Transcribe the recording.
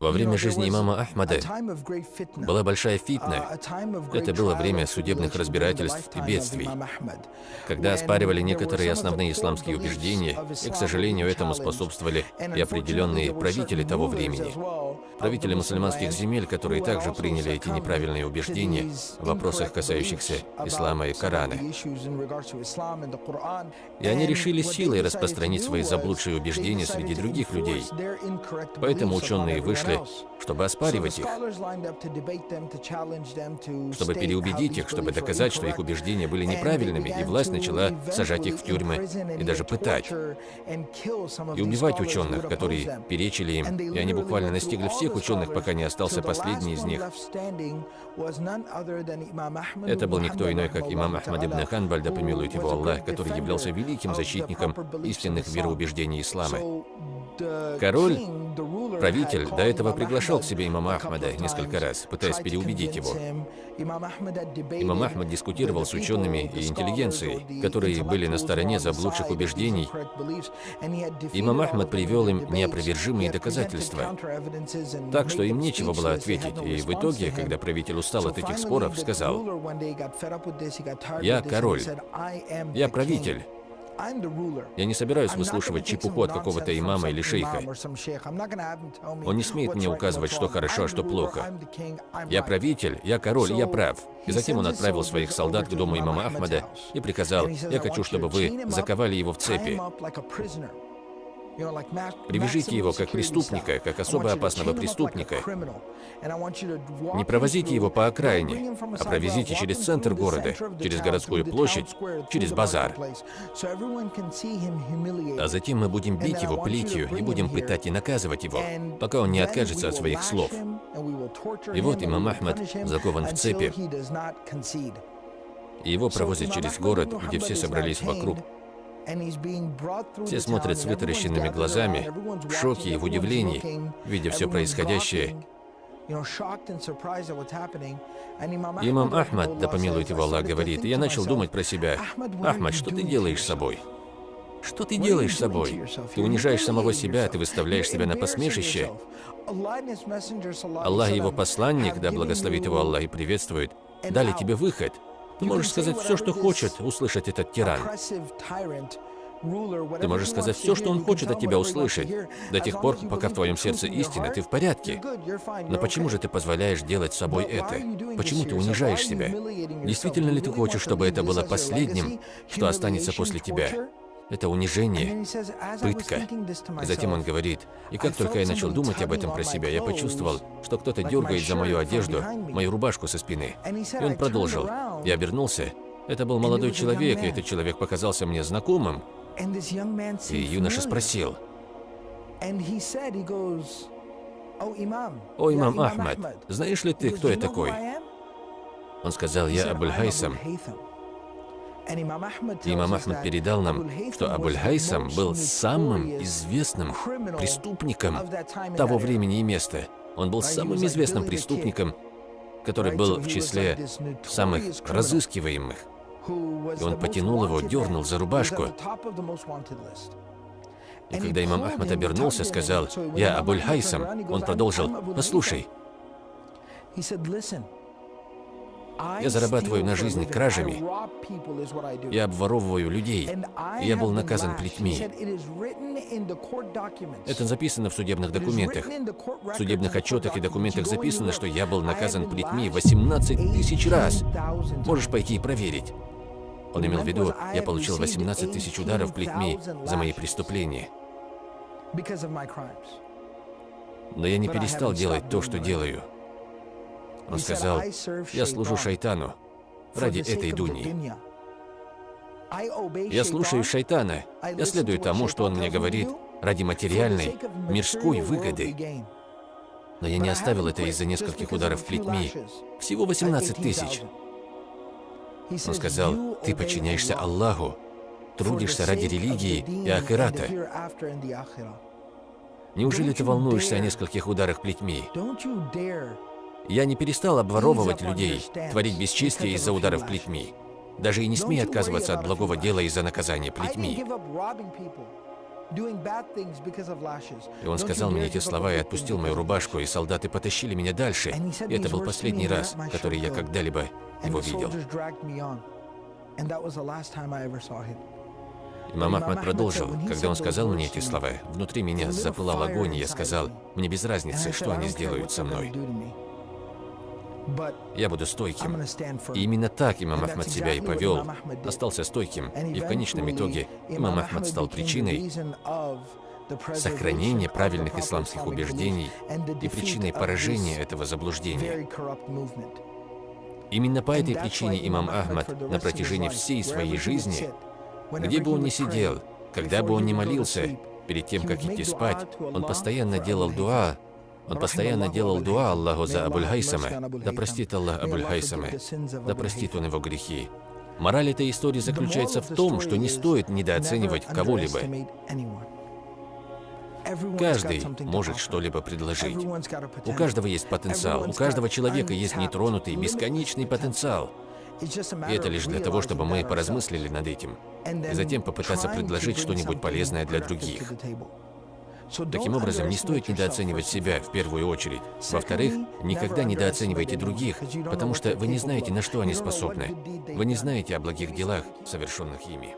Во время жизни имама Ахмада была большая фитна. Это было время судебных разбирательств и бедствий, когда оспаривали некоторые основные исламские убеждения, и, к сожалению, этому способствовали и определенные правители того времени. Правители мусульманских земель, которые также приняли эти неправильные убеждения в вопросах, касающихся ислама и Корана. И они решили силой распространить свои заблудшие убеждения среди других людей. Поэтому ученые вышли, чтобы оспаривать их, чтобы переубедить их, чтобы доказать, что их убеждения были неправильными, и власть начала сажать их в тюрьмы и даже пытать, и убивать ученых, которые перечили им, и они буквально настигли всех ученых, пока не остался последний из них. Это был никто иной, как имам Ахмад ибн Ханбаль, да помилует его Аллах, который являлся великим защитником истинных вероубеждений ислама. Король, правитель, до этого приглашал к себе имама Ахмада несколько раз, пытаясь переубедить его. Имам Ахмад дискутировал с учеными и интеллигенцией, которые были на стороне заблудших убеждений. Имам Ахмад привел им неопровержимые доказательства, так что им нечего было ответить, и в итоге, когда правитель устал от этих споров, сказал, «Я король, я правитель, я не собираюсь выслушивать чепуху от какого-то имама или шейха. Он не смеет мне указывать, что хорошо, а что плохо. Я правитель, я король, я прав. И затем он отправил своих солдат к дому имама Ахмада и приказал, я хочу, чтобы вы заковали его в цепи. Привяжите его как преступника, как особо опасного преступника. Не провозите его по окраине, а провезите через центр города, через городскую площадь, через базар. А затем мы будем бить его плетью и будем пытать и наказывать его, пока он не откажется от своих слов. И вот имам Ахмад закован в цепи. Его провозят через город, где все собрались вокруг, все смотрят с вытаращенными глазами, в шоке и в удивлении, видя все происходящее. Имам Ахмад, да помилует его Аллах, говорит, я начал думать про себя, Ахмад, что ты делаешь с собой? Что ты делаешь с собой? Ты унижаешь самого себя, ты выставляешь себя на посмешище. Аллах его посланник, да благословит его Аллах и приветствует, дали тебе выход – ты можешь сказать все, что хочет услышать этот тиран. Ты можешь сказать все, что он хочет от тебя услышать, до тех пор, пока в твоем сердце истина, ты в порядке. Но почему же ты позволяешь делать с собой это? Почему ты унижаешь себя? Действительно ли ты хочешь, чтобы это было последним, что останется после тебя? Это унижение, пытка. И затем он говорит, и как только я начал думать об этом про себя, я почувствовал, что кто-то дергает за мою одежду, мою рубашку со спины. И он продолжил. Я обернулся. Это был молодой человек, и этот человек показался мне знакомым. И юноша спросил, «О, имам Ахмад, знаешь ли ты, кто я такой?» Он сказал, «Я Абуль-Хайсам». Имам Ахмад передал нам, что Абуль-Хайсам был самым известным преступником того времени и места. Он был самым известным преступником, который был в числе самых разыскиваемых. И он потянул его, дернул за рубашку. И когда имам Ахмад обернулся, сказал, «Я Абуль-Хайсам», он продолжил, «Послушай, я зарабатываю на жизнь кражами. Я обворовываю людей. Я был наказан плетьми. Это записано в судебных документах. В судебных отчетах и документах записано, что я был наказан плетьми 18 тысяч раз. Можешь пойти и проверить. Он имел в виду, я получил 18 тысяч ударов плетьми за мои преступления. Но я не перестал делать то, что делаю. Он сказал, я служу шайтану ради этой дуни. Я слушаю шайтана, я следую тому, что он мне говорит, ради материальной, мирской выгоды. Но я не оставил это из-за нескольких ударов плетьми. Всего 18 тысяч. Он сказал, ты подчиняешься Аллаху, трудишься ради религии и ахирата. Неужели ты волнуешься о нескольких ударах плетьми? Я не перестал обворовывать людей, творить бесчестие из-за ударов плетьми. Даже и не смей отказываться от благого дела из-за наказания плетьми. И он сказал мне эти слова и отпустил мою рубашку, и солдаты потащили меня дальше. И это был последний раз, который я когда-либо его видел. Имам Ахмад продолжил, когда он сказал мне эти слова, внутри меня запылал огонь, и я сказал, мне без разницы, что они сделают со мной. Я буду стойким. И именно так имам Ахмад себя и повел. Остался стойким. И в конечном итоге имам Ахмад стал причиной сохранения правильных исламских убеждений и причиной поражения этого заблуждения. Именно по этой причине имам Ахмад на протяжении всей своей жизни, где бы он ни сидел, когда бы он ни молился, перед тем, как идти спать, он постоянно делал дуа он постоянно делал дуа Аллаху за Абуль-Хайсама. Да простит Аллах Абуль-Хайсама. Да простит он его грехи. Мораль этой истории заключается в том, что не стоит недооценивать кого-либо. Каждый может что-либо предложить. У каждого есть потенциал, у каждого человека есть нетронутый, бесконечный потенциал. И это лишь для того, чтобы мы поразмыслили над этим, и затем попытаться предложить что-нибудь полезное для других. Таким образом, не стоит недооценивать себя в первую очередь. Во-вторых, никогда недооценивайте других, потому что вы не знаете, на что они способны. Вы не знаете о благих делах, совершенных ими.